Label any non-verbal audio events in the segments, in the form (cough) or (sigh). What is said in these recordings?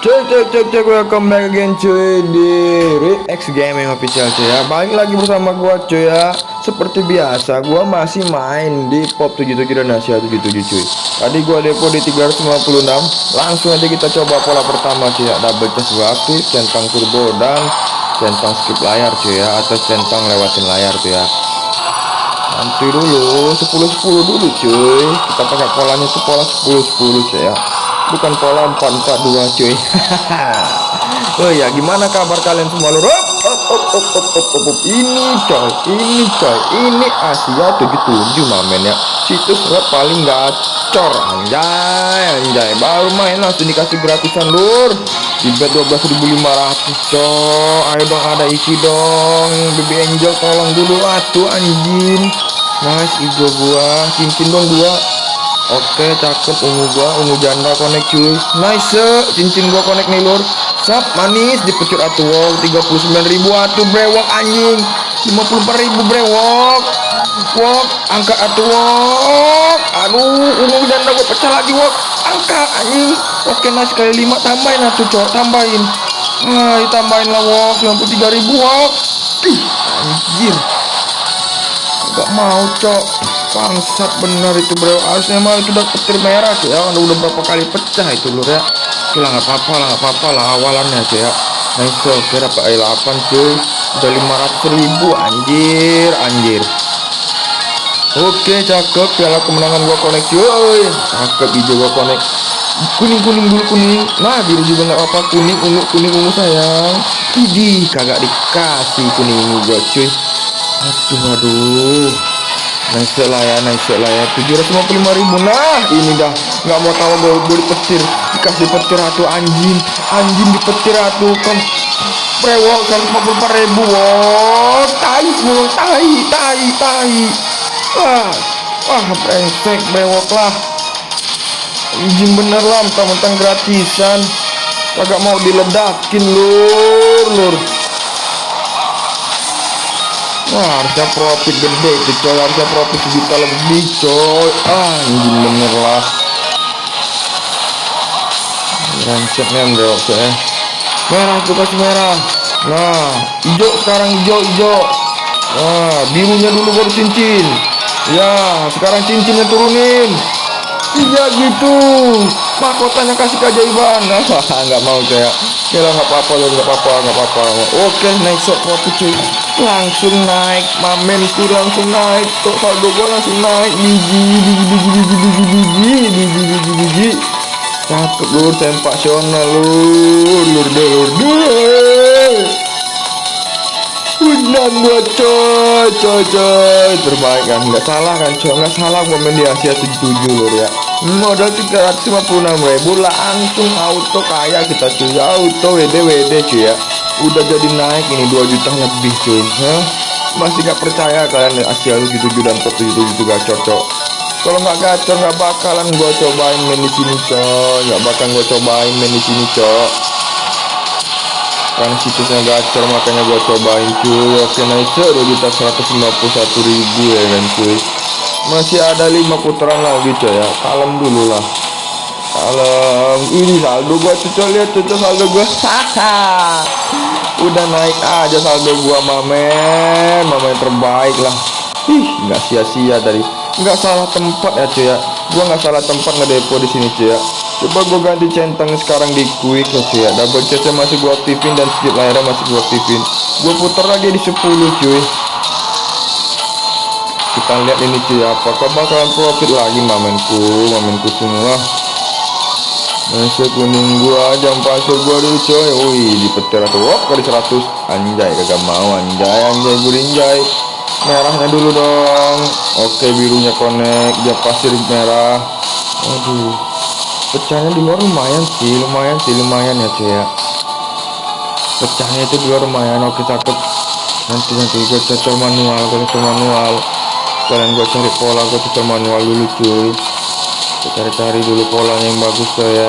Cek cek cek cek welcome back again cuy di X Gaming official cuy ya. Balik lagi bersama gua cuy ya. Seperti biasa gua masih main di Pop 77 dan Asia 77 cuy. Tadi gua depo di 356 Langsung aja kita coba pola pertama cuy ya. Double chest gua centang turbo dan centang skip layar cuy ya. Atau centang lewatin layar cuy ya. Nanti dulu 10-10 dulu cuy. Kita pakai polanya itu pola 10-10 cuy ya bukan pola 442 cuy. (laughs) Oh ya gimana kabar kalian semua lur? Ini coy ini coy ini Asia 77 mamen ya. Situs web paling gacor anjay anjay. Baru main langsung dikasih gratisan lur. Di bet 12.500 coy. Ayo dong ada isi dong. Baby angel tolong dulu atuh anjing. Nice hijau gua cincin dong dua Oke cakep ungu gua ungu janda connect cuy. Nice cincin gua connect nih lur. Sap manis dipecut atuh wow. 39.000 atuh brewok anjing. 54.000 brewok. Wok angka atuh wok. Aduh ungu janda gua pecah lagi wok. Angka anjing. Oke nice kali 5 tambahin atuh cok tambahin. Nah tambahin lah wok. 93.000 wok. Ih anjir. Gak mau cok bangsat bener itu bro. Harusnya mah itu udah petir merah cuy ya. Udah, berapa kali pecah itu lur ya. Oke lah nggak apa-apa lah nggak apa-apa lah awalannya cuy ya. Nice oke dapat i8 cuy udah 500 ribu anjir anjir. Oke cakep. Piala kemenangan gua connect cuy. Cakep hijau gua connect. Kuning kuning dulu kuning. Nah biru juga nggak apa kuning ungu kuning ungu sayang. Idi kagak dikasih kuning ungu gua cuy. Aduh aduh nice lah ya nice lah ya 755 ribu. Nah ini dah. Nggak mau tahu gue gue dipetir dikasih petir atuh anjing. Anjing dipetir atuh kan. Brewok 144 ribu. Wow tai mulu tai tai tai. Wah wah brengsek brewok lah. Anjing bener lah mentang-mentang gratisan. Kagak mau diledakin lur lur Wah harusnya profit gede itu coy. Harusnya profit sejuta lebih coy. Ah bener lah. Rancetnya bro coy merah tuh kasih merah. Nah hijau sekarang hijau hijau. Nah birunya dulu baru cincin. Ya sekarang cincinnya turunin. Iya gitu mahkotanya kasih keajaiban (laughs) nggak mau ya Kira nggak apa-apa nggak apa-apa nggak apa-apa. Oke naik shot profit cuy. Langsung naik mamenku langsung naik kok saldo gua langsung naik. Biji biji biji biji biji biji biji biji biji cakep lur sensasional lur lur deh lur Undang gua coy coy coy. Terbaik kan? Nggak salah kan coy nggak salah main di Asia 77 lur ya. Modal 356 ribu langsung auto kaya kita cuy. Auto WD WD cuy ya. Udah jadi naik ini 2 juta lebih cuy. Hah? masih gak percaya kalian Asia 77 dan top 77 gacor cok kalau nggak gacor nggak bakalan gua cobain main di sini cok nggak bakal gua cobain main di sini cok kan situsnya gacor makanya gua cobain cuy. Oke nice 2 juta 151 ribu ya kan cuy. Masih ada lima putaran lagi coy ya. Kalem dulu lah. Kalem. Ini saldo gua cucok lihat cucok saldo gua. Udah naik aja saldo gua mamen. Mamen terbaik lah. Ih nggak sia-sia tadi. Nggak salah tempat ya cuy ya gua nggak salah tempat ngedepo di sini cuy ya. Coba gua ganti centang sekarang di quick ya cuy ya. Double chestnya masih gua aktifin dan skip layarnya masih gua aktifin. Gua putar lagi di 10 cuy. Kita lihat ini cuy apakah bakalan profit lagi mamenku mamenku semua. Nasi kuning gua jam pasir gua dulu coy. Wih di petir atau wop kali 100 anjay kagak mau anjay anjay gurinjay merahnya dulu dong. Oke birunya connect jam pasir merah. Aduh pecahnya di luar lumayan sih lumayan sih lumayan ya cuy ya. Pecahnya itu di luar lumayan oke cakep. Nanti nanti gue cocok manual gue cocok manual. Kalian gue cari pola gue cocok manual dulu cuy. Cari-cari dulu polanya yang bagus tuh ya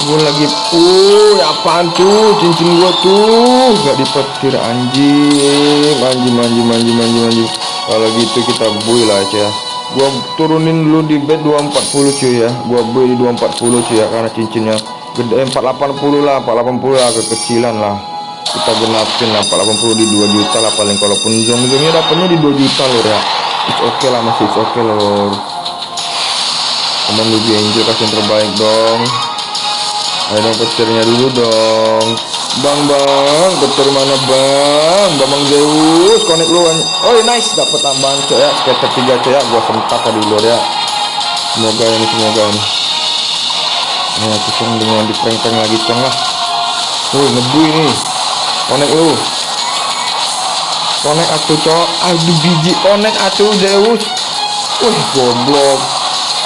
gue lagi uh apaan tuh? Cincin gue tuh. Gak dipetir anjing. Anjing anjing anjing anjing anjing. Kalau gitu kita buy lah ya. Gua turunin dulu di bed 240 cuy ya. Gua beli di 240 cuy ya karena cincinnya gede. 480 lah 480 lah kekecilan lah. Kita genapin lah 480 di 2 juta lah paling. Kalaupun zong zongnya dapatnya di 2 juta lor ya. It's okay lah masih it's okay lor teman lebih angel kasih yang terbaik dong ayo dong petirnya dulu dong bang bang petir mana bang bang Zeus connect lu oh nice dapat tambahan coy ya sekitar 3 coy ya gua sentak tadi lor ya semoga ini semoga ini Nah, cong dengan di prank lagi cong lah. Woi, ngebu ini. Konek lu. Konek atuh, cok. Aduh biji konek atuh Zeus. Wih, goblok.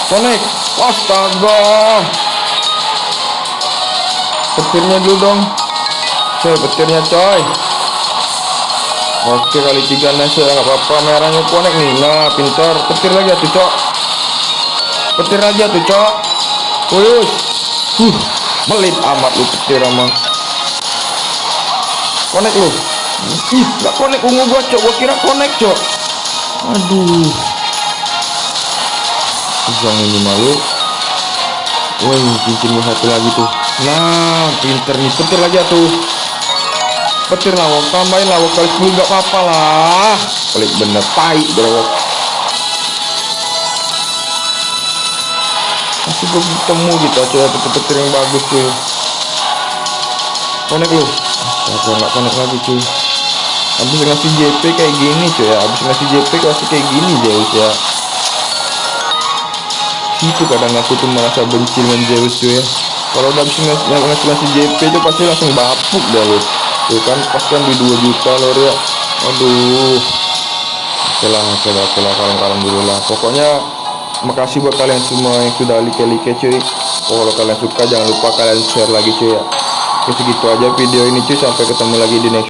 Konek. Astaga. Petirnya dulu dong. Coy, petirnya coy. Oke kali tiga nice ya nggak apa-apa merahnya konek nih nah pintar petir lagi atuh cok petir lagi atuh cok Wih, Huh, melit amat lu petir sama. Konek lu. Ih, gak konek ungu gua, Cok. Gua kira konek, Cok. Aduh. Usang ini malu. Woi, cincin gua satu lagi tuh. Nah, pinter nih. Petir lagi tuh. Petir lawak, tambahin lawak kali 10 gak apa-apa lah. Pelit bener, tai bro. masih belum ketemu gitu aja petir-petir yang bagus cuy konek lu astaga nggak konek lagi cuy habis ngasih JP kayak gini cuy ya habis ngasih JP kasih kayak gini Zeus ya itu kadang aku tuh merasa benci dengan Zeus cuy ya. Kalau udah habis ngasih, ngasih, JP itu pasti langsung bapuk dah lu. Tuh kan pas kan di 2 juta lor ya aduh. Oke lah oke lah oke lah kalem-kalem dulu lah. Pokoknya makasih buat kalian semua yang sudah like-like cuy. Oh, kalau kalian suka jangan lupa kalian share lagi cuy ya. Oke segitu aja video ini cuy. Sampai ketemu lagi di next